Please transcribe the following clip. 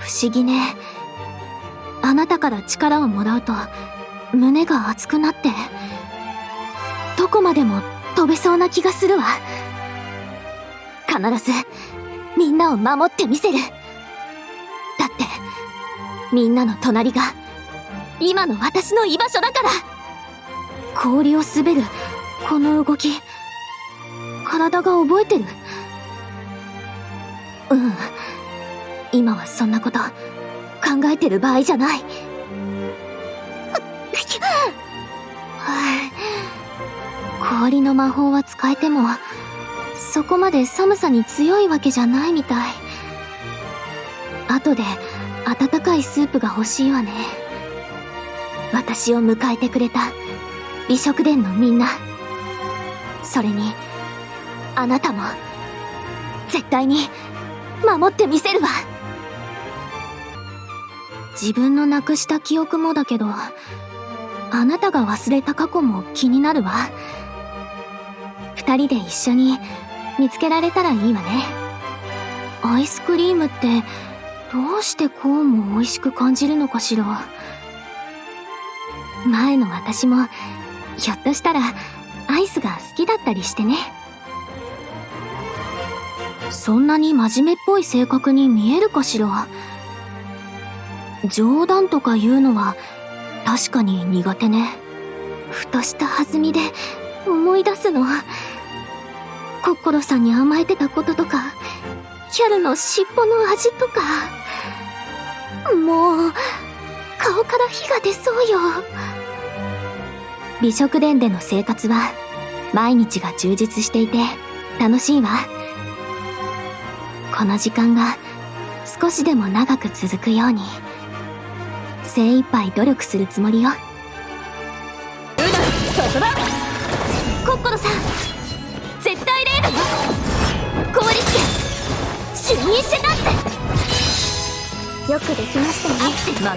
不思議ね。あなたから力をもらうと胸が熱くなってどこまでも飛べそうな気がするわ。必ずみんなを守ってみせる。だってみんなの隣が今の私の居場所だから。氷を滑るこの動き体が覚えてる。うん。今はそんなこと考えてる場合じゃない。氷の魔法は使えてもそこまで寒さに強いわけじゃないみたい。後で温かいスープが欲しいわね。私を迎えてくれた美食殿のみんな。それにあなたも絶対に守ってみせるわ。自分のなくした記憶もだけどあなたが忘れた過去も気になるわ。二人で一緒に見つけられたらいいわね。アイスクリームってどうしてこうも美味しく感じるのかしら。前の私もひょっとしたらアイスが好きだったりしてね。そんなに真面目っぽい性格に見えるかしら。冗談とか言うのは確かに苦手ね。ふとした弾みで思い出すの。コッコロさんに甘えてたこととかキャルの尻尾の味とか。もう顔から火が出そうよ。美食殿での生活は毎日が充実していて楽しいわ。この時間が少しでも長く続くように。精一杯努力するつもりよ。そこだ。コッコロさん絶対レよ。氷つけ就任してたって。よくできましたね